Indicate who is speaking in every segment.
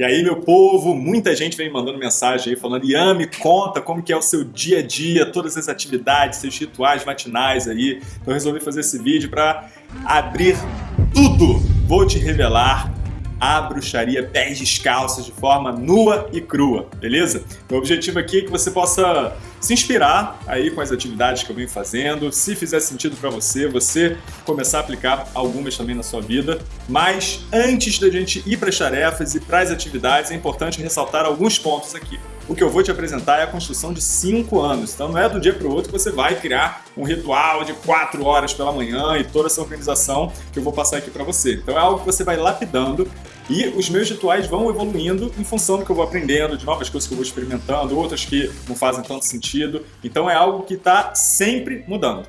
Speaker 1: E aí, meu povo, muita gente vem mandando mensagem aí falando Ian, me conta como que é o seu dia a dia, todas as atividades, seus rituais matinais aí. Então eu resolvi fazer esse vídeo para abrir tudo. Vou te revelar a bruxaria pés descalços de forma nua e crua, beleza? O objetivo aqui é que você possa se inspirar aí com as atividades que eu venho fazendo, se fizer sentido para você, você começar a aplicar algumas também na sua vida. Mas antes da gente ir para as tarefas e para as atividades, é importante ressaltar alguns pontos aqui. O que eu vou te apresentar é a construção de 5 anos, então não é do dia para o outro que você vai criar um ritual de 4 horas pela manhã e toda essa organização que eu vou passar aqui para você. Então é algo que você vai lapidando e os meus rituais vão evoluindo em função do que eu vou aprendendo, de novas coisas que eu vou experimentando, outras que não fazem tanto sentido. Então é algo que está sempre mudando.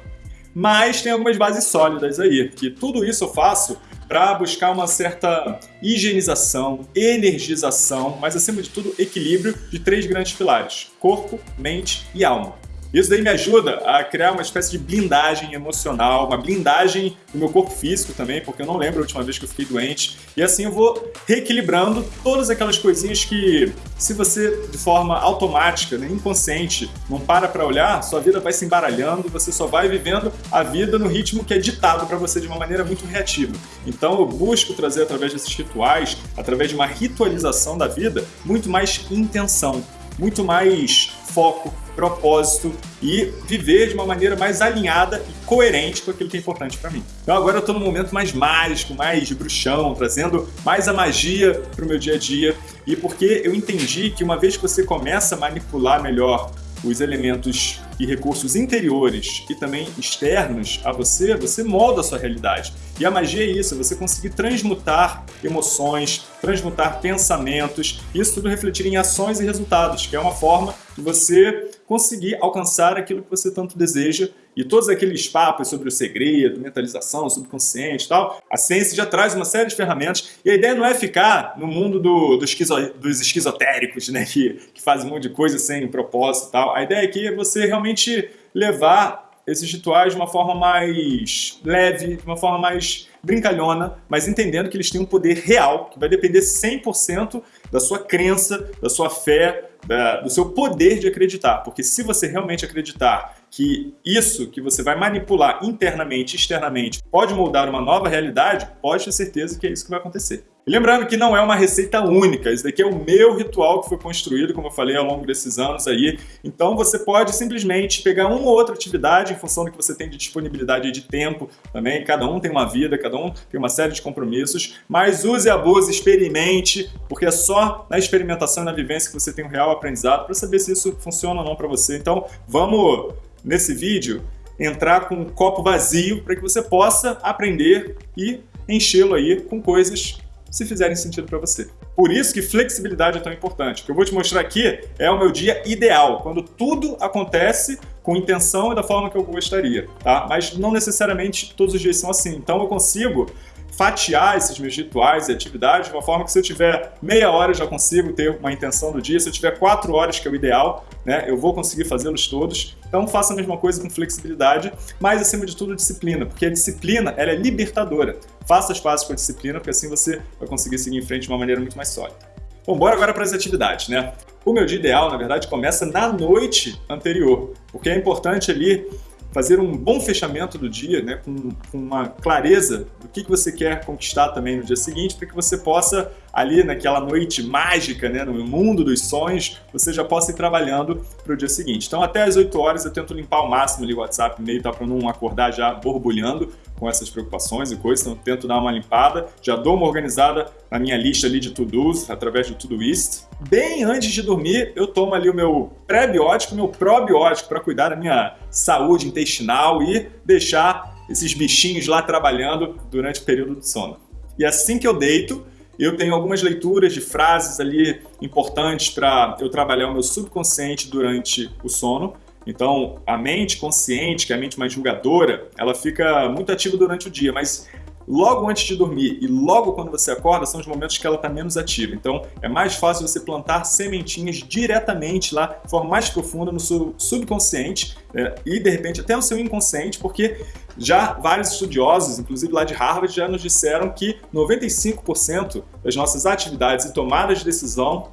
Speaker 1: Mas tem algumas bases sólidas aí, que tudo isso eu faço para buscar uma certa higienização, energização, mas acima de tudo equilíbrio de três grandes pilares, corpo, mente e alma. Isso daí me ajuda a criar uma espécie de blindagem emocional, uma blindagem do meu corpo físico também, porque eu não lembro a última vez que eu fiquei doente. E assim eu vou reequilibrando todas aquelas coisinhas que, se você de forma automática, né, inconsciente, não para para olhar, sua vida vai se embaralhando, você só vai vivendo a vida no ritmo que é ditado para você de uma maneira muito reativa. Então eu busco trazer através desses rituais, através de uma ritualização da vida, muito mais intenção, muito mais foco, propósito e viver de uma maneira mais alinhada e coerente com aquilo que é importante para mim. Então agora eu estou num momento mais mágico, mais de bruxão, trazendo mais a magia para o meu dia a dia e porque eu entendi que uma vez que você começa a manipular melhor os elementos e recursos interiores e também externos a você, você molda a sua realidade. E a magia é isso, você conseguir transmutar emoções, transmutar pensamentos, isso tudo refletir em ações e resultados, que é uma forma você conseguir alcançar aquilo que você tanto deseja e todos aqueles papos sobre o segredo, mentalização, subconsciente e tal, a ciência já traz uma série de ferramentas e a ideia não é ficar no mundo do, do esquizo, dos esquizotéricos, né, que, que fazem um monte de coisa sem propósito e tal. A ideia aqui é você realmente levar esses rituais de uma forma mais leve, de uma forma mais brincalhona, mas entendendo que eles têm um poder real, que vai depender 100% da sua crença, da sua fé, da, do seu poder de acreditar. Porque se você realmente acreditar que isso que você vai manipular internamente externamente pode moldar uma nova realidade, pode ter certeza que é isso que vai acontecer. E lembrando que não é uma receita única, esse daqui é o meu ritual que foi construído, como eu falei, ao longo desses anos aí. Então você pode simplesmente pegar uma ou outra atividade em função do que você tem de disponibilidade de tempo também. Cada um tem uma vida, cada um tem uma série de compromissos, mas use, abuse, experimente, porque é só na experimentação e na vivência que você tem um real aprendizado para saber se isso funciona ou não para você. Então vamos, nesse vídeo, entrar com um copo vazio para que você possa aprender e enchê-lo aí com coisas se fizerem sentido para você. Por isso que flexibilidade é tão importante. O que eu vou te mostrar aqui é o meu dia ideal, quando tudo acontece com intenção e da forma que eu gostaria, tá? Mas não necessariamente todos os dias são assim. Então eu consigo fatiar esses meus rituais e atividades de uma forma que se eu tiver meia hora eu já consigo ter uma intenção do dia, se eu tiver quatro horas, que é o ideal, né, eu vou conseguir fazê-los todos. Então faça a mesma coisa com flexibilidade, mas acima de tudo disciplina, porque a disciplina ela é libertadora. Faça as fases com a disciplina, porque assim você vai conseguir seguir em frente de uma maneira muito mais sólida. Bom, bora agora para as atividades, né? O meu dia ideal, na verdade, começa na noite anterior, porque é importante ali fazer um bom fechamento do dia, né, com, com uma clareza do que, que você quer conquistar também no dia seguinte, para que você possa, ali naquela noite mágica, né, no mundo dos sonhos, você já possa ir trabalhando para o dia seguinte. Então até as 8 horas eu tento limpar ao máximo ali o WhatsApp, e-mail, tá, para não acordar já borbulhando, com essas preocupações e coisas, então tento dar uma limpada, já dou uma organizada na minha lista ali de to-dos, através do Todoist. Bem antes de dormir, eu tomo ali o meu pré-biótico, meu probiótico, para cuidar da minha saúde intestinal e deixar esses bichinhos lá trabalhando durante o período do sono. E assim que eu deito, eu tenho algumas leituras de frases ali importantes para eu trabalhar o meu subconsciente durante o sono. Então, a mente consciente, que é a mente mais julgadora, ela fica muito ativa durante o dia, mas logo antes de dormir e logo quando você acorda são os momentos que ela está menos ativa. Então é mais fácil você plantar sementinhas diretamente lá, de forma mais profunda no seu subconsciente né, e de repente até no seu inconsciente, porque já vários estudiosos, inclusive lá de Harvard, já nos disseram que 95% das nossas atividades e tomadas de decisão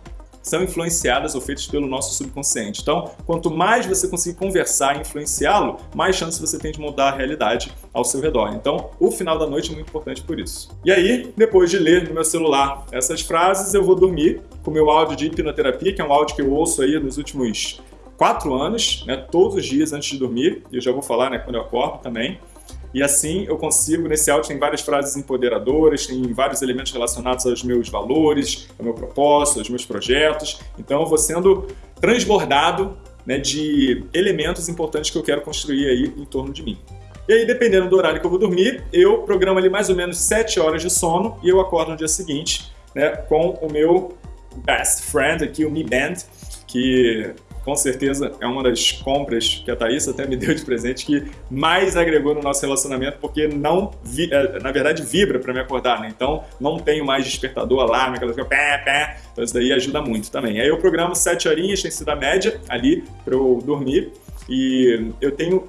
Speaker 1: são influenciadas ou feitas pelo nosso subconsciente. Então, quanto mais você conseguir conversar e influenciá-lo, mais chance você tem de mudar a realidade ao seu redor. Então, o final da noite é muito importante por isso. E aí, depois de ler no meu celular essas frases, eu vou dormir com o meu áudio de hipnoterapia, que é um áudio que eu ouço aí nos últimos quatro anos, né, todos os dias antes de dormir, e eu já vou falar né, quando eu acordo também. E assim eu consigo, nesse áudio tem várias frases empoderadoras, tem vários elementos relacionados aos meus valores, ao meu propósito, aos meus projetos. Então eu vou sendo transbordado né, de elementos importantes que eu quero construir aí em torno de mim. E aí, dependendo do horário que eu vou dormir, eu programo ali mais ou menos 7 horas de sono e eu acordo no dia seguinte né, com o meu best friend aqui, o Mi Band, que com certeza é uma das compras que a Thaís até me deu de presente que mais agregou no nosso relacionamento, porque não, vi, é, na verdade, vibra para me acordar, né? Então não tenho mais despertador, alarme, aquelas coisas, pé, pé. Então isso daí ajuda muito também. Aí eu programo 7 horinhas, tem sido a média ali para eu dormir. E eu tenho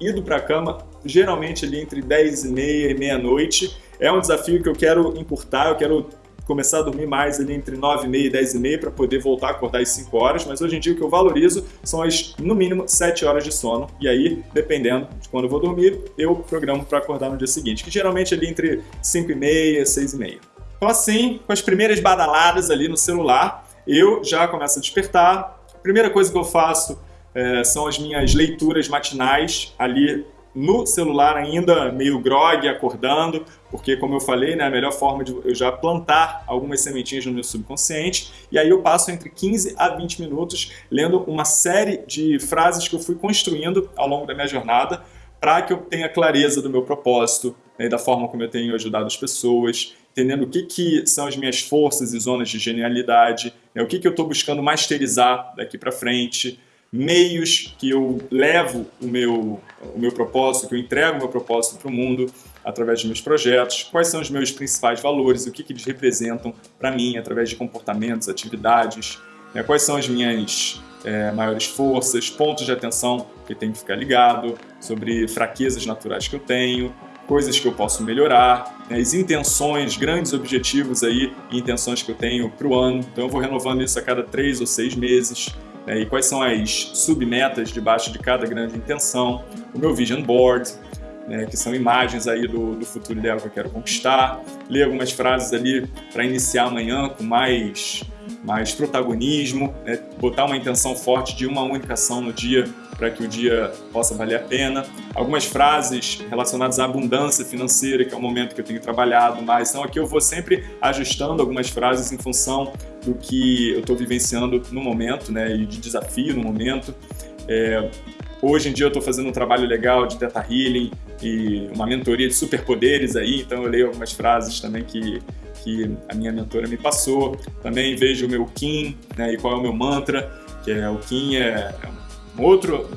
Speaker 1: ido para a cama geralmente ali entre 10 e meia e meia-noite. É um desafio que eu quero encurtar, eu quero começar a dormir mais ali entre 9 e meia e 10 e meia para poder voltar a acordar às 5 horas, mas hoje em dia o que eu valorizo são as, no mínimo, 7 horas de sono, e aí, dependendo de quando eu vou dormir, eu programo para acordar no dia seguinte, que geralmente é ali entre 5 e meia e 6 e meia. Então assim, com as primeiras badaladas ali no celular, eu já começo a despertar. A primeira coisa que eu faço é, são as minhas leituras matinais ali no celular ainda meio grog, acordando, porque como eu falei, né, a melhor forma de eu já plantar algumas sementinhas no meu subconsciente, e aí eu passo entre 15 a 20 minutos lendo uma série de frases que eu fui construindo ao longo da minha jornada, para que eu tenha clareza do meu propósito, né, da forma como eu tenho ajudado as pessoas, entendendo o que, que são as minhas forças e zonas de genialidade, né, o que, que eu estou buscando masterizar daqui para frente, meios que eu levo o meu, o meu propósito, que eu entrego o meu propósito para o mundo através dos meus projetos, quais são os meus principais valores, o que, que eles representam para mim através de comportamentos, atividades, né, quais são as minhas é, maiores forças, pontos de atenção que tem que ficar ligado, sobre fraquezas naturais que eu tenho, coisas que eu posso melhorar, né, as intenções, grandes objetivos aí intenções que eu tenho para o ano. Então eu vou renovando isso a cada três ou seis meses né, e quais são as submetas debaixo de cada grande intenção, o meu vision board, né, que são imagens aí do, do futuro ideal que eu quero conquistar, ler algumas frases ali para iniciar amanhã com mais, mais protagonismo, né, botar uma intenção forte de uma única ação no dia para que o dia possa valer a pena. Algumas frases relacionadas à abundância financeira, que é o momento que eu tenho trabalhado mais. Então aqui eu vou sempre ajustando algumas frases em função do que eu estou vivenciando no momento, né, e de desafio no momento. É, hoje em dia eu estou fazendo um trabalho legal de Theta Healing e uma mentoria de superpoderes aí, então eu leio algumas frases também que, que a minha mentora me passou. Também vejo o meu Kim, né, e qual é o meu mantra, que é o Kim é, é outro...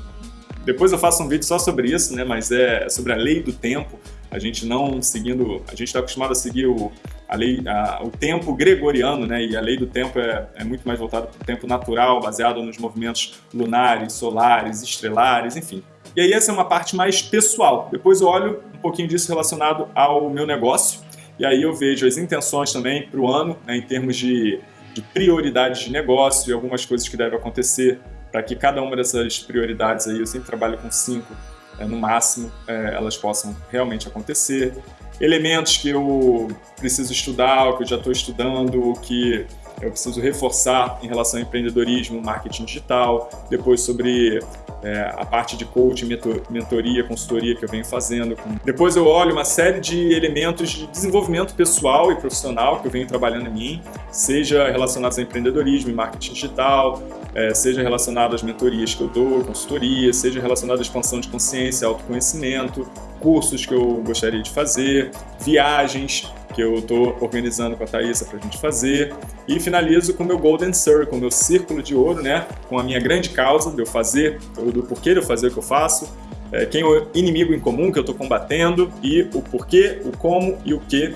Speaker 1: Depois eu faço um vídeo só sobre isso, né, mas é sobre a lei do tempo, a gente não seguindo... A gente está acostumado a seguir o, a lei, a, o tempo gregoriano, né, e a lei do tempo é, é muito mais voltada para o tempo natural, baseado nos movimentos lunares, solares, estrelares, enfim. E aí essa é uma parte mais pessoal. Depois eu olho um pouquinho disso relacionado ao meu negócio, e aí eu vejo as intenções também para o ano, né, em termos de, de prioridades de negócio e algumas coisas que devem acontecer para que cada uma dessas prioridades aí, eu sempre trabalho com cinco é, no máximo, é, elas possam realmente acontecer. Elementos que eu preciso estudar, que eu já estou estudando, que eu preciso reforçar em relação ao empreendedorismo, marketing digital, depois sobre é, a parte de coaching, mentoria, consultoria que eu venho fazendo. Depois eu olho uma série de elementos de desenvolvimento pessoal e profissional que eu venho trabalhando em mim, seja relacionados ao empreendedorismo e marketing digital, é, seja relacionado às mentorias que eu dou, consultoria, seja relacionado à expansão de consciência, autoconhecimento, cursos que eu gostaria de fazer, viagens que eu estou organizando com a Thaisa para a gente fazer e finalizo com o meu Golden Circle, meu círculo de ouro, né, com a minha grande causa de eu fazer, do porquê de eu fazer o que eu faço, é, quem é o inimigo em comum que eu estou combatendo e o porquê, o como e o que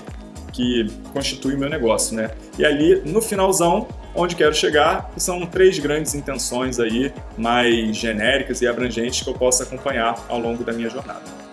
Speaker 1: que constitui o meu negócio, né? E ali, no finalzão, onde quero chegar, são três grandes intenções aí, mais genéricas e abrangentes que eu posso acompanhar ao longo da minha jornada.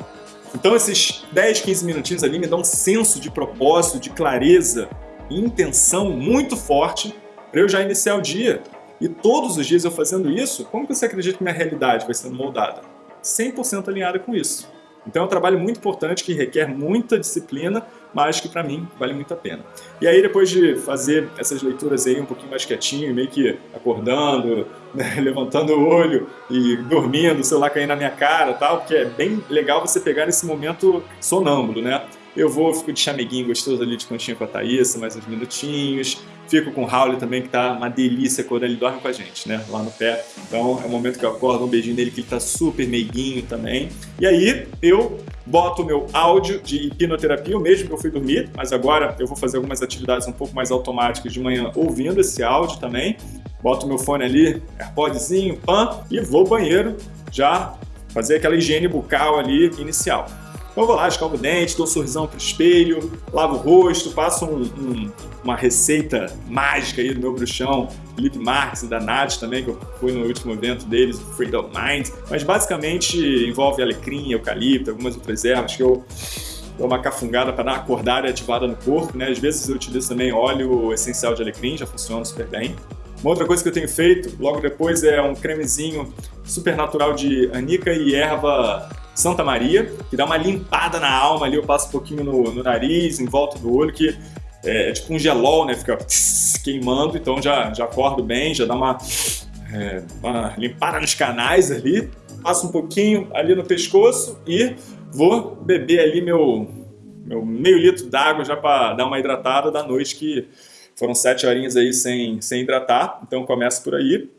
Speaker 1: Então esses 10, 15 minutinhos ali me dão um senso de propósito, de clareza e intenção muito forte para eu já iniciar o dia. E todos os dias eu fazendo isso, como que você acredita que minha realidade vai sendo moldada? 100% alinhada com isso. Então é um trabalho muito importante que requer muita disciplina, mas que para mim vale muito a pena. E aí depois de fazer essas leituras aí um pouquinho mais quietinho, meio que acordando, né, levantando o olho e dormindo, o celular caindo na minha cara tal, porque é bem legal você pegar nesse momento sonâmbulo, né? Eu vou, fico de chameguinho gostoso ali de conchinha com a Thaís, mais uns minutinhos. Fico com o Raul também, que tá uma delícia quando ele dorme com a gente, né? Lá no pé. Então é o momento que eu acordo, um beijinho nele, que ele tá super meiguinho também. E aí eu boto o meu áudio de hipnoterapia, o mesmo que eu fui dormir, mas agora eu vou fazer algumas atividades um pouco mais automáticas de manhã ouvindo esse áudio também. Boto meu fone ali, AirPodzinho, pan, e vou ao banheiro já fazer aquela higiene bucal ali inicial. Então eu vou lá, escovo o dente, dou um sorrisão pro espelho, lavo o rosto, passo um, um, uma receita mágica aí do meu bruxão, Felipe Marques e da Nath também, que eu fui no último evento deles, Freedom Mind. Mas basicamente envolve alecrim, eucalipto, algumas outras ervas que eu dou uma cafungada para dar uma acordada e ativada no corpo, né? Às vezes eu utilizo também óleo essencial de alecrim, já funciona super bem. Uma outra coisa que eu tenho feito logo depois é um cremezinho super natural de anica e erva Santa Maria, que dá uma limpada na alma ali, eu passo um pouquinho no, no nariz, em volta do olho, que é, é tipo um gelol, né? Fica queimando, então já, já acordo bem, já dá uma, é, uma limpada nos canais ali, passo um pouquinho ali no pescoço e vou beber ali meu, meu meio litro d'água já para dar uma hidratada da noite, que foram sete horinhas aí sem, sem hidratar, então começo por aí.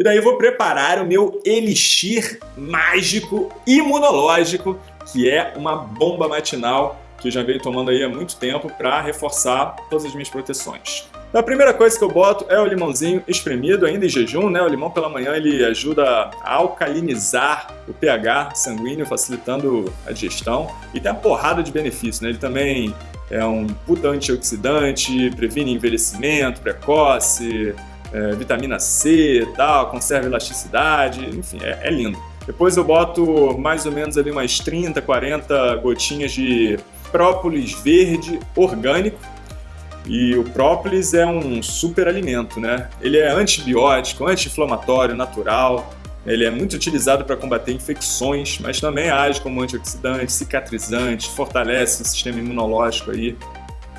Speaker 1: E daí eu vou preparar o meu elixir mágico imunológico, que é uma bomba matinal que eu já venho tomando aí há muito tempo para reforçar todas as minhas proteções. A primeira coisa que eu boto é o limãozinho espremido, ainda em jejum, né? O limão pela manhã ele ajuda a alcalinizar o pH sanguíneo, facilitando a digestão e tem uma porrada de benefícios, né? Ele também é um puta antioxidante, previne envelhecimento precoce, é, vitamina C tal, conserva elasticidade, enfim, é, é, lindo. Depois eu boto mais ou menos ali umas 30, 40 gotinhas de própolis verde orgânico. E o própolis é um super alimento, né? Ele é antibiótico, anti-inflamatório, natural. Ele é muito utilizado para combater infecções, mas também age como antioxidante, cicatrizante, fortalece o sistema imunológico aí,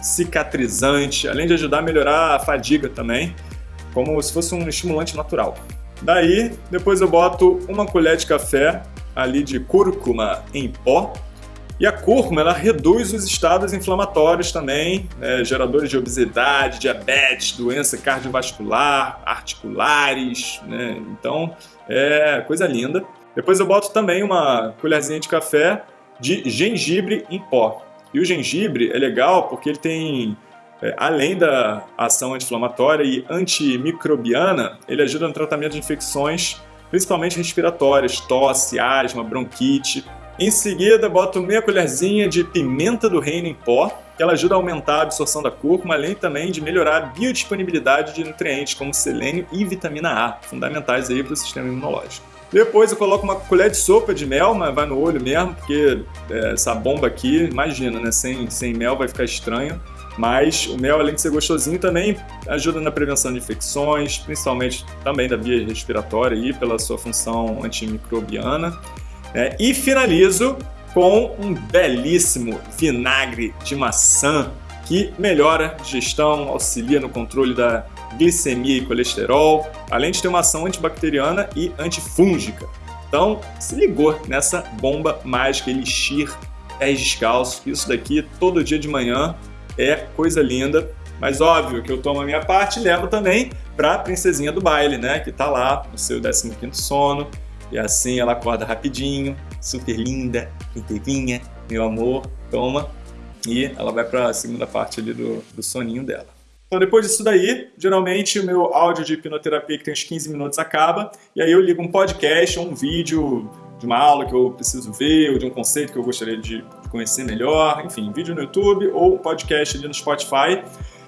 Speaker 1: cicatrizante, além de ajudar a melhorar a fadiga também como se fosse um estimulante natural. Daí, depois eu boto uma colher de café ali de cúrcuma em pó. E a cúrcuma, ela reduz os estados inflamatórios também, né, geradores de obesidade, diabetes, doença cardiovascular, articulares, né? Então, é coisa linda. Depois eu boto também uma colherzinha de café de gengibre em pó. E o gengibre é legal porque ele tem é, além da ação anti-inflamatória e antimicrobiana, ele ajuda no tratamento de infecções, principalmente respiratórias, tosse, asma, bronquite. Em seguida, boto meia colherzinha de pimenta do reino em pó, que ela ajuda a aumentar a absorção da cúrcuma, além também de melhorar a biodisponibilidade de nutrientes como selênio e vitamina A, fundamentais aí para o sistema imunológico. Depois eu coloco uma colher de sopa de mel, mas vai no olho mesmo, porque é, essa bomba aqui, imagina, né? Sem, sem mel vai ficar estranho. Mas o mel, além de ser gostosinho, também ajuda na prevenção de infecções, principalmente também da via respiratória e pela sua função antimicrobiana. É, e finalizo com um belíssimo vinagre de maçã que melhora a digestão, auxilia no controle da glicemia e colesterol, além de ter uma ação antibacteriana e antifúngica. Então, se ligou nessa bomba mágica Elixir pés descalços, isso daqui todo dia de manhã é coisa linda. Mas óbvio que eu tomo a minha parte e levo também para a princesinha do baile, né? Que tá lá no seu 15º sono. E assim ela acorda rapidinho, super linda, inteirinha, meu amor, toma. E ela vai para a segunda parte ali do, do soninho dela. Então depois disso daí, geralmente o meu áudio de hipnoterapia que tem uns 15 minutos acaba, e aí eu ligo um podcast ou um vídeo de uma aula que eu preciso ver, ou de um conceito que eu gostaria de conhecer melhor, enfim, vídeo no YouTube ou podcast ali no Spotify.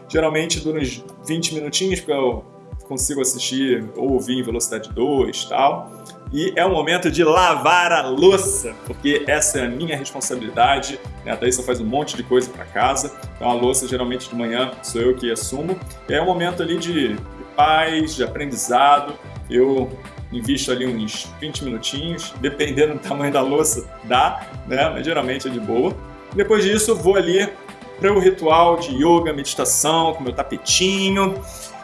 Speaker 1: Geralmente dura uns 20 minutinhos, porque eu consigo assistir ou ouvir em velocidade 2 e tal. E é o momento de lavar a louça, porque essa é a minha responsabilidade. Né? A Thaisa faz um monte de coisa para casa, então a louça geralmente de manhã sou eu que assumo. E é um momento ali de paz, de aprendizado. Eu invisto ali uns 20 minutinhos, dependendo do tamanho da louça, dá, né? Mas geralmente é de boa. Depois disso, vou ali para o ritual de yoga, meditação, com meu tapetinho.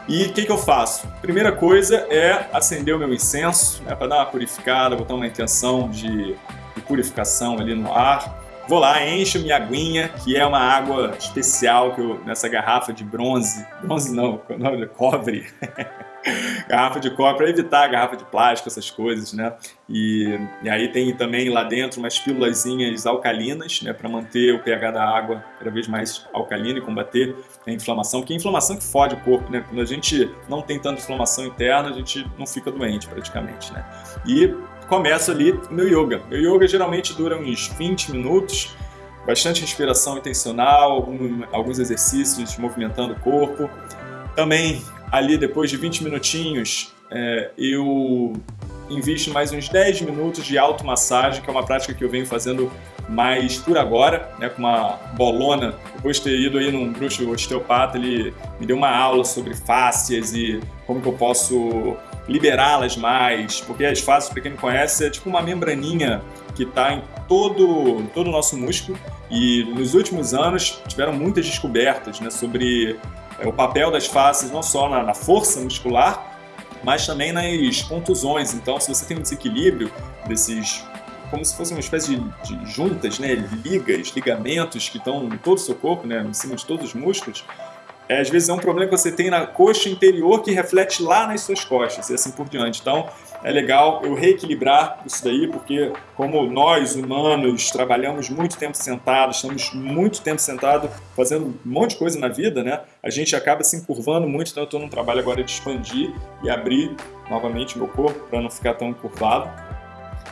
Speaker 1: E o que, que eu faço? Primeira coisa é acender o meu incenso, né, para dar uma purificada, botar uma intenção de, de purificação ali no ar. Vou lá, encho minha aguinha, que é uma água especial que eu, nessa garrafa de bronze, bronze não, cobre, garrafa de cobre para evitar garrafa de plástico, essas coisas, né? E, e aí tem também lá dentro umas pílulazinhas alcalinas, né, para manter o pH da água cada vez mais alcalino e combater a inflamação, porque é a inflamação que fode o corpo, né? Quando a gente não tem tanta inflamação interna, a gente não fica doente praticamente, né? E começo ali o meu yoga. Meu yoga geralmente dura uns 20 minutos, bastante respiração intencional, alguns exercícios movimentando o corpo. Também ali depois de 20 minutinhos, é, eu invisto mais uns 10 minutos de automassagem, que é uma prática que eu venho fazendo mais por agora, né, com uma bolona. Depois de ter ido aí num bruxo osteopata, ele me deu uma aula sobre fáscias e como que eu posso liberá-las mais, porque as fáscias, para quem não conhece, é tipo uma membraninha que está em todo, todo o nosso músculo e nos últimos anos tiveram muitas descobertas né, sobre é, o papel das faces não só na, na força muscular, mas também nas contusões. Então, se você tem um desequilíbrio desses como se fosse uma espécie de, de, juntas, né, ligas, ligamentos que estão em todo o seu corpo, né, em cima de todos os músculos, é, às vezes é um problema que você tem na coxa interior que reflete lá nas suas costas e assim por diante. Então, é legal eu reequilibrar isso daí, porque como nós, humanos, trabalhamos muito tempo sentados, estamos muito tempo sentados fazendo um monte de coisa na vida, né? A gente acaba se encurvando muito, então eu estou num trabalho agora de expandir e abrir novamente meu corpo para não ficar tão curvado.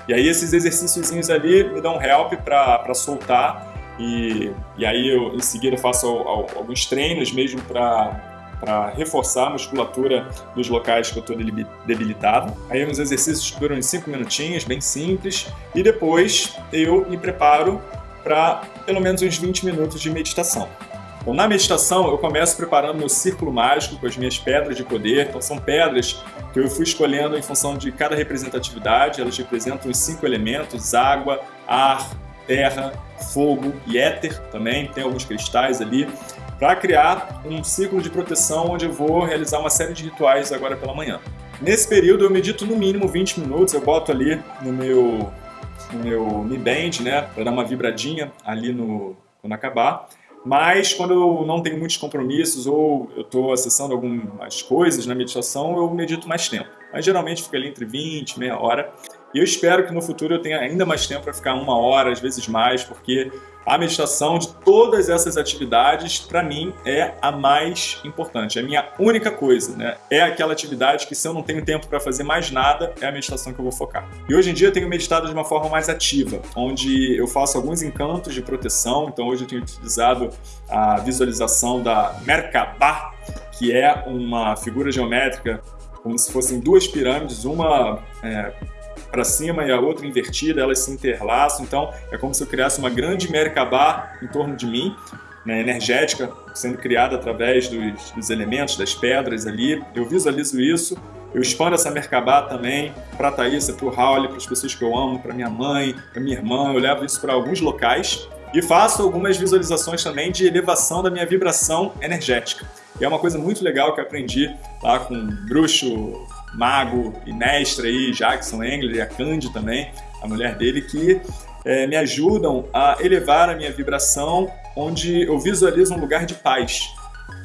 Speaker 1: E aí esses exercícios ali me dão help para soltar e, e aí eu em seguida faço alguns treinos mesmo para reforçar a musculatura nos locais que eu estou debilitado. Aí uns exercícios que duram 5 minutinhos, bem simples, e depois eu me preparo para pelo menos uns 20 minutos de meditação. Então, na meditação, eu começo preparando meu círculo mágico com as minhas pedras de poder. Então, são pedras que eu fui escolhendo em função de cada representatividade. Elas representam os cinco elementos: água, ar, terra, fogo e éter também. Tem alguns cristais ali para criar um ciclo de proteção onde eu vou realizar uma série de rituais agora pela manhã. Nesse período eu medito no mínimo 20 minutos, eu boto ali no meu no meu Mi Band, né, para dar uma vibradinha ali no quando acabar. Mas quando eu não tenho muitos compromissos ou eu estou acessando algumas coisas na meditação, eu medito mais tempo. Mas geralmente fica ali entre 20 meia hora. E eu espero que no futuro eu tenha ainda mais tempo para ficar uma hora, às vezes mais, porque a meditação de todas essas atividades, para mim, é a mais importante. É a minha única coisa, né? É aquela atividade que se eu não tenho tempo para fazer mais nada, é a meditação que eu vou focar. E hoje em dia eu tenho meditado de uma forma mais ativa, onde eu faço alguns encantos de proteção. Então hoje eu tenho utilizado a visualização da Merkabah, que é uma figura geométrica como se fossem duas pirâmides, uma é, para cima e a outra invertida, elas se interlaçam. Então é como se eu criasse uma grande Merkabah em torno de mim, né, energética, sendo criada através dos, dos, elementos, das pedras ali. Eu visualizo isso, eu expando essa Merkabah também para a Thaísa, para o Raul, para as pessoas que eu amo, para minha mãe, para minha irmã. Eu levo isso para alguns locais e faço algumas visualizações também de elevação da minha vibração energética. E é uma coisa muito legal que eu aprendi lá com o bruxo mago e mestre aí, Jackson Engler e a Candy também, a mulher dele, que é, me ajudam a elevar a minha vibração, onde eu visualizo um lugar de paz,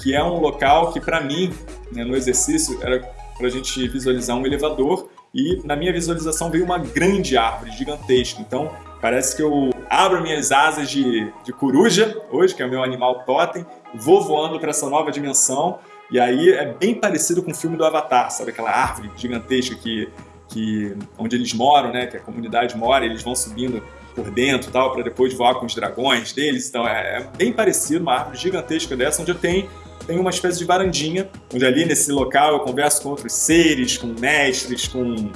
Speaker 1: que é um local que para mim, né, no exercício, era para a gente visualizar um elevador e na minha visualização veio uma grande árvore gigantesca. Então parece que eu abro minhas asas de, de coruja, hoje, que é o meu animal totem, vou voando para essa nova dimensão e aí é bem parecido com o filme do Avatar, sabe? Aquela árvore gigantesca que, que onde eles moram, né, que a comunidade mora, eles vão subindo por dentro tal, para depois voar com os dragões deles. Então é, é, bem parecido, uma árvore gigantesca dessa, onde eu tenho, tenho uma espécie de varandinha, onde ali nesse local eu converso com outros seres, com mestres, com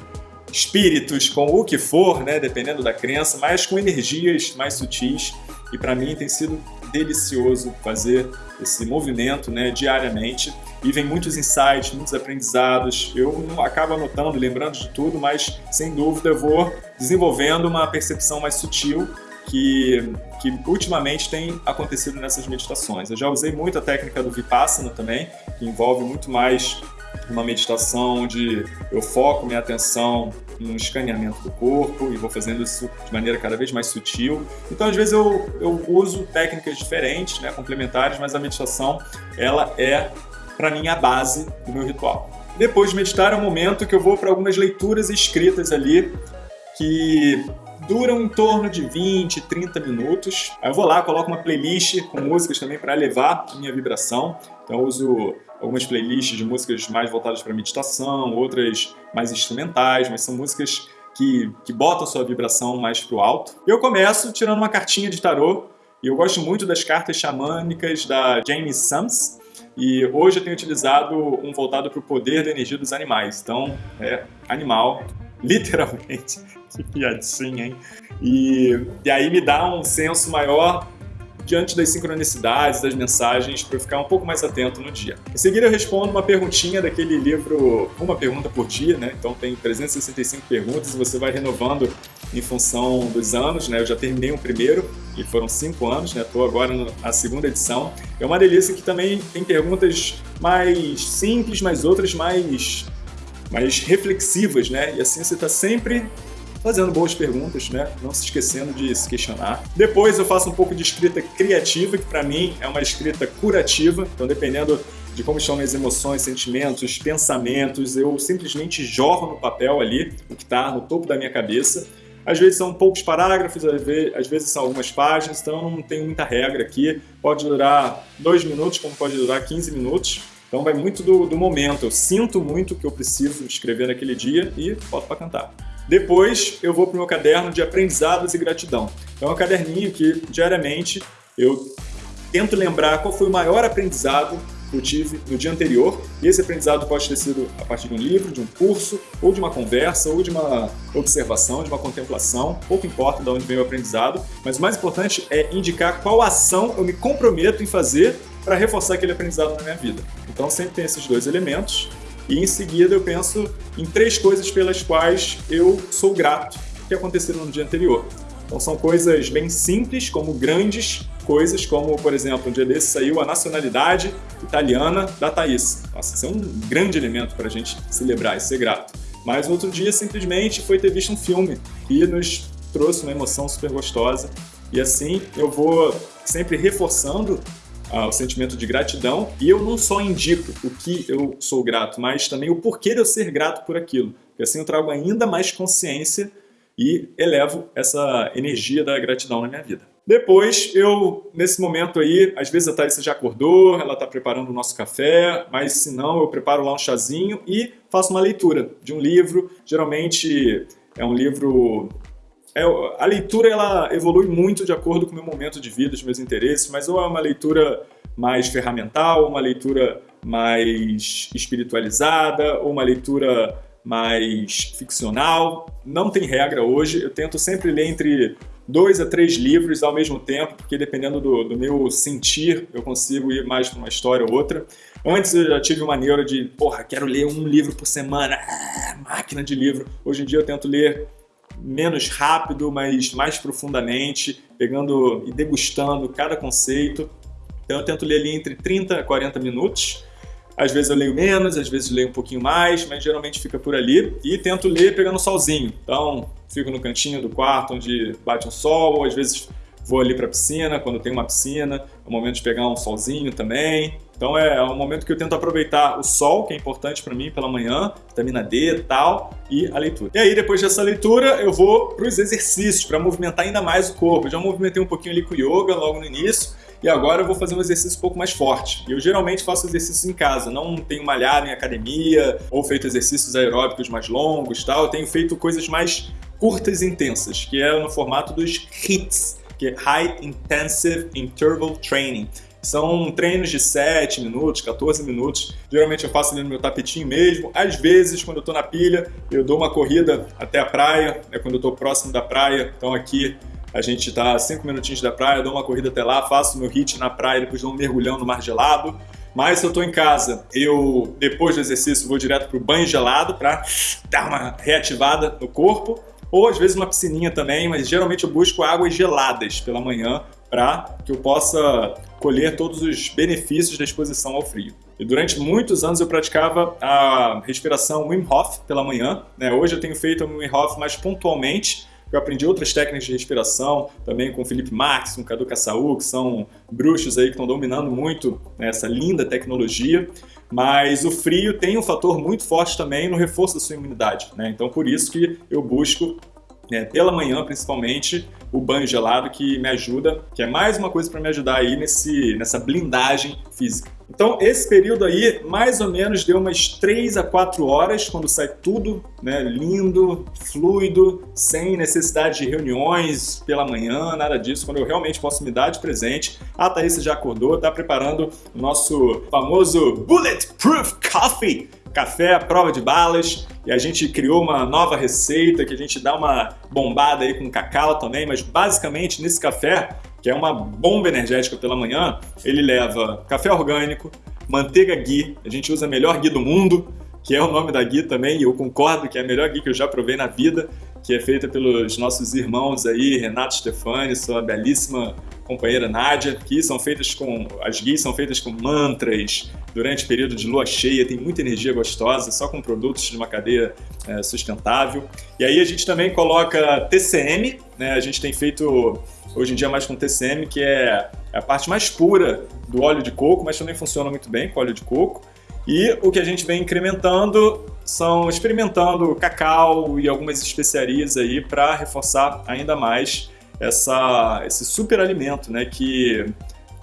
Speaker 1: espíritos, com o que for, né, dependendo da crença, mas com energias mais sutis. E para mim tem sido delicioso fazer esse movimento né, diariamente e vem muitos insights, muitos aprendizados. Eu não acabo anotando, lembrando de tudo, mas sem dúvida eu vou desenvolvendo uma percepção mais sutil que, que ultimamente tem acontecido nessas meditações. Eu já usei muito a técnica do Vipassana também, que envolve muito mais uma meditação onde eu foco minha atenção no escaneamento do corpo e vou fazendo isso de maneira cada vez mais sutil. Então, às vezes eu, eu uso técnicas diferentes, né, complementares, mas a meditação ela é, para mim, a base do meu ritual. Depois de meditar é um momento que eu vou para algumas leituras escritas ali que duram em torno de 20, 30 minutos. Aí eu vou lá, coloco uma playlist com músicas também para elevar a minha vibração. Então eu uso algumas playlists de músicas mais voltadas para meditação, outras mais instrumentais, mas são músicas que, que botam a sua vibração mais para o alto. Eu começo tirando uma cartinha de tarô, e eu gosto muito das cartas xamânicas da Jamie Sams, e hoje eu tenho utilizado um voltado para o poder da energia dos animais. Então, é animal, literalmente. que piadinha, hein? E, e aí me dá um senso maior diante das sincronicidades, das mensagens, para ficar um pouco mais atento no dia. Em seguida eu respondo uma perguntinha daquele livro, uma pergunta por dia, né? Então tem 365 perguntas e você vai renovando em função dos anos, né? Eu já terminei o primeiro e foram cinco anos, né? Estou agora na segunda edição. É uma delícia que também tem perguntas mais simples, mas outras mais mais reflexivas, né? E assim você está sempre fazendo boas perguntas, né? Não se esquecendo de se questionar. Depois eu faço um pouco de escrita criativa, que para mim é uma escrita curativa. Então, dependendo de como estão minhas emoções, sentimentos, pensamentos, eu simplesmente jorro no papel ali o que está no topo da minha cabeça. Às vezes são poucos parágrafos, às vezes são algumas páginas, então não tenho muita regra aqui. Pode durar dois minutos, como pode durar 15 minutos. Então vai muito do, do momento. Eu sinto muito o que eu preciso escrever naquele dia e boto para cantar. Depois eu vou para o meu caderno de aprendizados e gratidão. É um caderninho que diariamente eu tento lembrar qual foi o maior aprendizado que eu tive no dia anterior. E esse aprendizado pode ter sido a partir de um livro, de um curso, ou de uma conversa, ou de uma observação, de uma contemplação. Pouco importa de onde vem o aprendizado, mas o mais importante é indicar qual ação eu me comprometo em fazer para reforçar aquele aprendizado na minha vida. Então sempre tem esses dois elementos e em seguida eu penso em três coisas pelas quais eu sou grato que aconteceram no dia anterior. Então são coisas bem simples, como grandes coisas, como, por exemplo, um dia desse saiu a nacionalidade italiana da Thaís. Nossa, isso é um grande elemento para a gente celebrar e ser grato. Mas outro dia, simplesmente, foi ter visto um filme que nos trouxe uma emoção super gostosa. E assim eu vou sempre reforçando o sentimento de gratidão e eu não só indico o que eu sou grato, mas também o porquê de eu ser grato por aquilo. Porque assim eu trago ainda mais consciência e elevo essa energia da gratidão na minha vida. Depois, eu, nesse momento aí, às vezes a Thaís já acordou, ela está preparando o nosso café, mas se não, eu preparo lá um chazinho e faço uma leitura de um livro. Geralmente é um livro é, a leitura ela evolui muito de acordo com o meu momento de vida, os meus interesses, mas ou é uma leitura mais ferramental, uma leitura mais espiritualizada, ou uma leitura mais ficcional. Não tem regra hoje, eu tento sempre ler entre dois a três livros ao mesmo tempo, porque dependendo do, do meu sentir, eu consigo ir mais para uma história ou outra. Antes eu já tive uma neura de, porra, quero ler um livro por semana, ah, máquina de livro. Hoje em dia eu tento ler menos rápido, mas mais profundamente, pegando e degustando cada conceito. Então eu tento ler ali entre 30 a 40 minutos. Às vezes eu leio menos, às vezes leio um pouquinho mais, mas geralmente fica por ali. E tento ler pegando solzinho. Então fico no cantinho do quarto onde bate um sol, ou às vezes vou ali para a piscina, quando tem uma piscina. É o momento de pegar um solzinho também. Então é, é um momento que eu tento aproveitar o sol, que é importante para mim pela manhã, vitamina D e tal, e a leitura. E aí depois dessa leitura eu vou para os exercícios, para movimentar ainda mais o corpo. Eu já movimentei um pouquinho ali com o yoga logo no início, e agora eu vou fazer um exercício um pouco mais forte. Eu geralmente faço exercícios em casa, não tenho malhado em academia ou feito exercícios aeróbicos mais longos, tal. Eu tenho feito coisas mais curtas e intensas, que é no formato dos HIITs, que é High Intensive Interval Training. São treinos de 7 minutos, 14 minutos. Geralmente eu faço ali no meu tapetinho mesmo. Às vezes, quando eu tô na pilha, eu dou uma corrida até a praia, é quando eu tô próximo da praia. Então aqui a gente tá a 5 minutinhos da praia, dou uma corrida até lá, faço meu hit na praia, depois dou um mergulhão no mar gelado. Mas se eu tô em casa, eu depois do exercício vou direto pro banho gelado para dar uma reativada no corpo ou às vezes uma piscininha também, mas geralmente eu busco águas geladas pela manhã para que eu possa colher todos os benefícios da exposição ao frio. E durante muitos anos eu praticava a respiração Wim Hof pela manhã. Né? Hoje eu tenho feito a Wim Hof mais pontualmente, eu aprendi outras técnicas de respiração, também com o Felipe Marques, com o Cadu Caçaú, que são bruxos aí que estão dominando muito né, essa linda tecnologia. Mas o frio tem um fator muito forte também no reforço da sua imunidade. Né? Então, por isso que eu busco né, pela manhã principalmente, o banho gelado que me ajuda, que é mais uma coisa para me ajudar aí nesse, nessa blindagem física. Então esse período aí mais ou menos deu umas 3 a 4 horas quando sai tudo né, lindo, fluido, sem necessidade de reuniões pela manhã, nada disso, quando eu realmente posso me dar de presente. A Thaís já acordou, está preparando o nosso famoso Bulletproof Coffee, café à prova de balas e a gente criou uma nova receita que a gente dá uma bombada aí com cacau também, mas basicamente nesse café, que é uma bomba energética pela manhã, ele leva café orgânico, manteiga ghee, a gente usa a melhor ghee do mundo, que é o nome da ghee também, e eu concordo que é a melhor ghee que eu já provei na vida, que é feita pelos nossos irmãos aí, Renato Stefani, sua belíssima companheira Nádia, que são feitas com. As guias são feitas com mantras durante o período de lua cheia, tem muita energia gostosa, só com produtos de uma cadeia é, sustentável. E aí a gente também coloca TCM, né? A gente tem feito hoje em dia mais com TCM, que é a parte mais pura do óleo de coco, mas também funciona muito bem com óleo de coco. E o que a gente vem incrementando são experimentando cacau e algumas especiarias aí para reforçar ainda mais essa, esse super alimento, né, que,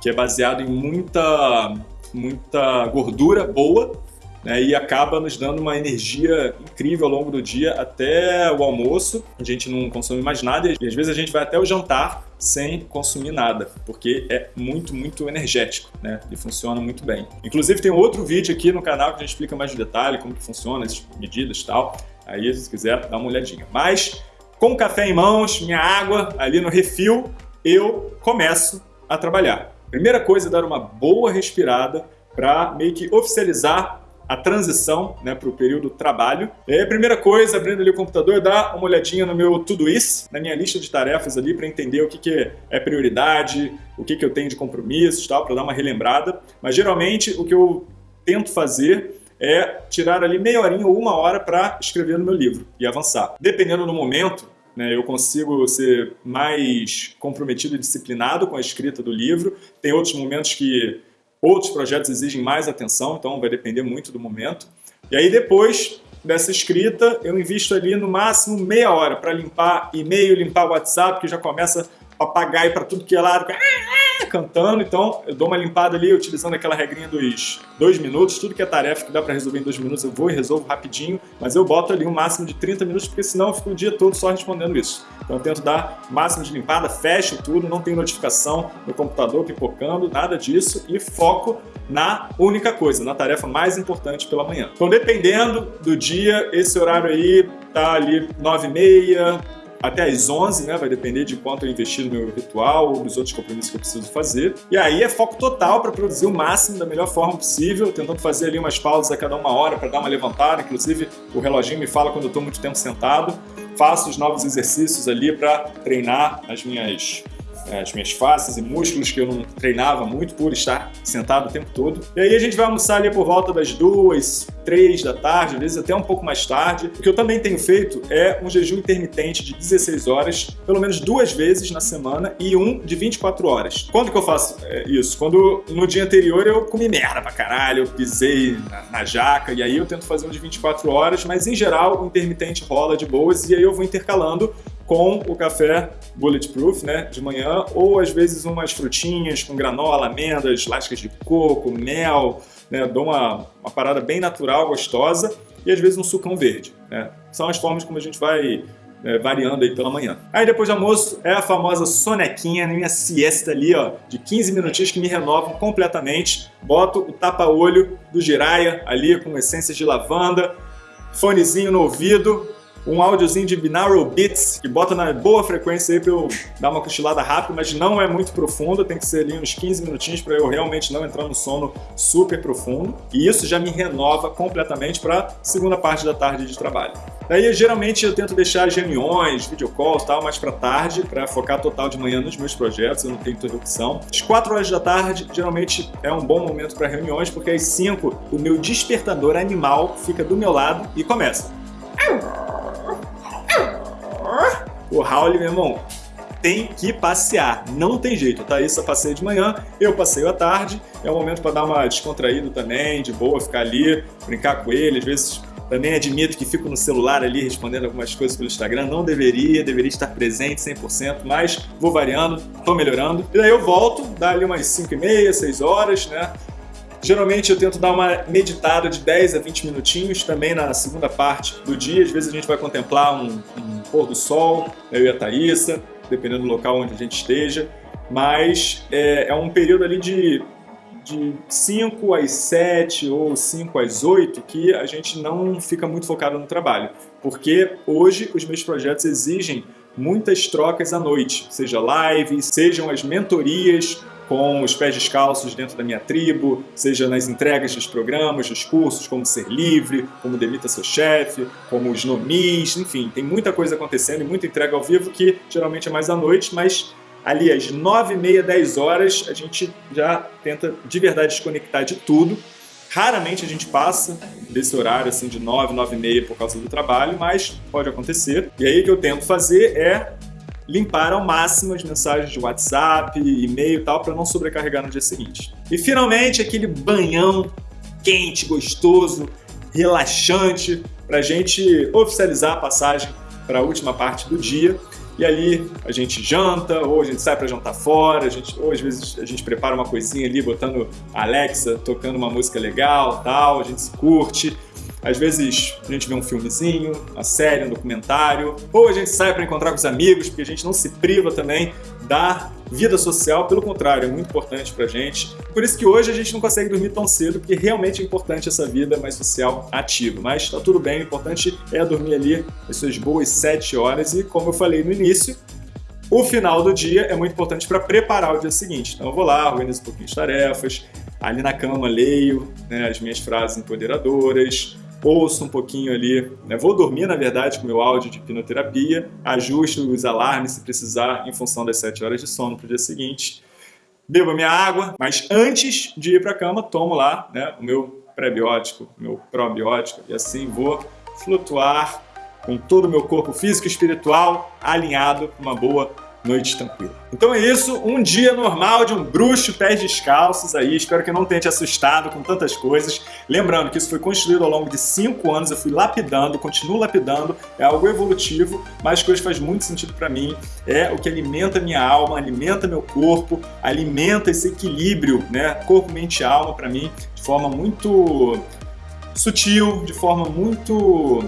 Speaker 1: que é baseado em muita, muita gordura boa né, e acaba nos dando uma energia incrível ao longo do dia até o almoço. A gente não consome mais nada e às vezes a gente vai até o jantar sem consumir nada, porque é muito, muito energético, né? E funciona muito bem. Inclusive tem outro vídeo aqui no canal que a gente explica mais de detalhe como que funciona, as medidas e tal. Aí, se quiser, dá uma olhadinha. Mas com o café em mãos, minha água ali no refil, eu começo a trabalhar. Primeira coisa é dar uma boa respirada para meio que oficializar a transição né, para o período trabalho. E aí primeira coisa, abrindo ali o computador, dar uma olhadinha no meu Todoist, na minha lista de tarefas ali, para entender o que, que é prioridade, o que, que eu tenho de compromissos, tal, para dar uma relembrada. Mas geralmente o que eu tento fazer é tirar ali meia horinha ou uma hora para escrever no meu livro e avançar. Dependendo do momento, né, eu consigo ser mais comprometido e disciplinado com a escrita do livro. Tem outros momentos que outros projetos exigem mais atenção, então vai depender muito do momento. E aí depois dessa escrita, eu invisto ali no máximo meia hora para limpar e-mail, limpar WhatsApp, que já começa papagaio para tudo que é lado, ah, ah, cantando. Então, eu dou uma limpada ali, utilizando aquela regrinha dos dois minutos. Tudo que é tarefa que dá para resolver em dois minutos, eu vou e resolvo rapidinho. Mas eu boto ali um máximo de 30 minutos, porque senão eu fico o dia todo só respondendo isso. Então, eu tento dar máximo de limpada, fecho tudo, não tem notificação no computador pipocando, nada disso. E foco na única coisa, na tarefa mais importante pela manhã. Então, dependendo do dia, esse horário aí tá ali 9 e meia, até às 11, né? Vai depender de quanto eu investir no meu ritual ou nos outros compromissos que eu preciso fazer. E aí é foco total para produzir o máximo da melhor forma possível, tentando fazer ali umas pausas a cada uma hora para dar uma levantada. Inclusive, o reloginho me fala quando eu estou muito tempo sentado. Faço os novos exercícios ali para treinar as minhas as minhas faces e músculos que eu não treinava muito por estar sentado o tempo todo. E aí a gente vai almoçar ali por volta das duas, três da tarde, às vezes até um pouco mais tarde. O que eu também tenho feito é um jejum intermitente de 16 horas, pelo menos duas vezes na semana e um de 24 horas. Quando que eu faço é, isso? Quando no dia anterior eu comi merda pra caralho, eu pisei na, na jaca e aí eu tento fazer um de 24 horas, mas em geral o intermitente rola de boas e aí eu vou intercalando com o café Bulletproof, né, de manhã, ou às vezes umas frutinhas com granola, amêndoas, lascas de coco, mel, né, dou uma, uma parada bem natural, gostosa, e às vezes um sucão verde. Né. São as formas como a gente vai é, variando aí pela manhã. Aí depois do almoço é a famosa sonequinha, minha siesta ali, ó, de 15 minutinhos que me renovam completamente. Boto o tapa-olho do Jiraya ali com essências de lavanda, fonezinho no ouvido, um áudiozinho de binaural beats, que bota na boa frequência aí pra eu dar uma cochilada rápida, mas não é muito profundo, tem que ser ali uns 15 minutinhos para eu realmente não entrar no sono super profundo. E isso já me renova completamente para segunda parte da tarde de trabalho. Daí, geralmente, eu tento deixar as reuniões, videocalls e tal, mais para tarde, para focar total de manhã nos meus projetos, eu não tenho interrupção. Às 4 horas da tarde, geralmente é um bom momento para reuniões, porque às 5 o meu despertador animal fica do meu lado e começa. O Raul, meu irmão, tem que passear, não tem jeito, tá? Isso eu passeio de manhã, eu passeio à tarde, é um momento para dar uma descontraída também, de boa, ficar ali, brincar com ele, às vezes também admito que fico no celular ali respondendo algumas coisas pelo Instagram, não deveria, deveria estar presente 100%, mas vou variando, tô melhorando. E daí eu volto, dá ali umas 5 e meia, 6 horas, né? Geralmente eu tento dar uma meditada de 10 a 20 minutinhos também na segunda parte do dia. Às vezes a gente vai contemplar um, um pôr do sol, eu e a Thaísa, dependendo do local onde a gente esteja. Mas é, é um período ali de, de 5 às 7 ou 5 às 8 que a gente não fica muito focado no trabalho. Porque hoje os meus projetos exigem muitas trocas à noite, seja live, sejam as mentorias, com os pés descalços dentro da minha tribo, seja nas entregas dos programas, dos cursos, como ser livre, como demita seu chefe, como os nomis, enfim, tem muita coisa acontecendo e muita entrega ao vivo que geralmente é mais à noite, mas ali às nove e meia, dez horas, a gente já tenta de verdade desconectar de tudo. Raramente a gente passa desse horário assim de nove, nove e meia por causa do trabalho, mas pode acontecer. E aí o que eu tento fazer é limpar ao máximo as mensagens de WhatsApp, e-mail e tal, para não sobrecarregar no dia seguinte. E finalmente aquele banhão quente, gostoso, relaxante, para a gente oficializar a passagem para a última parte do dia. E ali a gente janta, ou a gente sai para jantar fora, a gente, ou às vezes a gente prepara uma coisinha ali, botando Alexa, tocando uma música legal, tal, a gente se curte. Às vezes a gente vê um filmezinho, uma série, um documentário, ou a gente sai para encontrar com os amigos, porque a gente não se priva também da vida social, pelo contrário, é muito importante pra gente. Por isso que hoje a gente não consegue dormir tão cedo, porque realmente é importante essa vida mais social ativa. Mas tá tudo bem, o importante é dormir ali as suas boas 7 horas e, como eu falei no início, o final do dia é muito importante para preparar o dia seguinte. Então eu vou lá, organizo um pouquinho de tarefas, ali na cama leio né, as minhas frases empoderadoras, ouço um pouquinho ali, né? vou dormir na verdade com meu áudio de hipnoterapia, ajusto os alarmes se precisar em função das 7 horas de sono para o dia seguinte, bebo minha água, mas antes de ir para a cama tomo lá né, o meu pré-biótico, meu probiótico e assim vou flutuar com todo o meu corpo físico e espiritual alinhado com uma boa noite tranquila. Então é isso, um dia normal de um bruxo pés descalços aí, espero que não tenha te assustado com tantas coisas. Lembrando que isso foi construído ao longo de cinco anos, eu fui lapidando, continuo lapidando, é algo evolutivo, mas que hoje faz muito sentido para mim, é o que alimenta minha alma, alimenta meu corpo, alimenta esse equilíbrio, né, corpo, mente e alma para mim, de forma muito sutil, de forma muito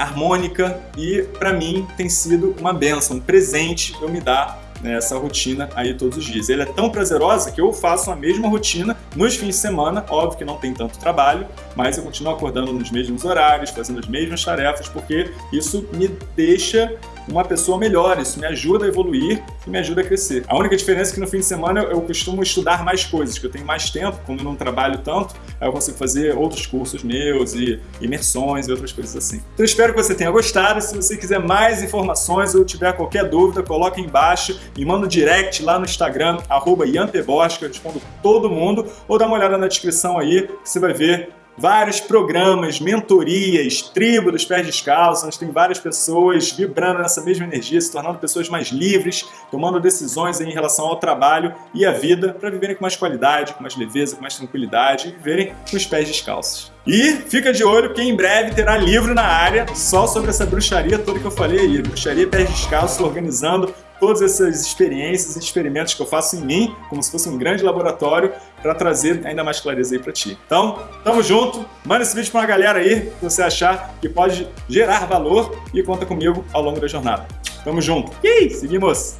Speaker 1: harmônica e para mim tem sido uma benção, um presente eu me dar nessa rotina aí todos os dias. Ele é tão prazerosa que eu faço a mesma rotina nos fins de semana, óbvio que não tem tanto trabalho, mas eu continuo acordando nos mesmos horários, fazendo as mesmas tarefas, porque isso me deixa uma pessoa melhor, isso me ajuda a evoluir e me ajuda a crescer. A única diferença é que no fim de semana eu costumo estudar mais coisas, que eu tenho mais tempo, como eu não trabalho tanto, aí eu consigo fazer outros cursos meus e imersões e outras coisas assim. Então espero que você tenha gostado, se você quiser mais informações ou tiver qualquer dúvida, coloque aí embaixo, me manda um direct lá no Instagram, arroba eu respondo todo mundo, ou dá uma olhada na descrição aí, que você vai ver vários programas, mentorias, tribo dos pés descalços, onde tem várias pessoas vibrando nessa mesma energia, se tornando pessoas mais livres, tomando decisões em relação ao trabalho e à vida para viverem com mais qualidade, com mais leveza, com mais tranquilidade e viverem com os pés descalços. E fica de olho que em breve terá livro na área só sobre essa bruxaria toda que eu falei aí, bruxaria pés descalços, organizando todas essas experiências e experimentos que eu faço em mim, como se fosse um grande laboratório, para trazer ainda mais clareza aí para ti. Então, tamo junto, manda esse vídeo para uma galera aí que você achar que pode gerar valor e conta comigo ao longo da jornada. Tamo junto. E seguimos!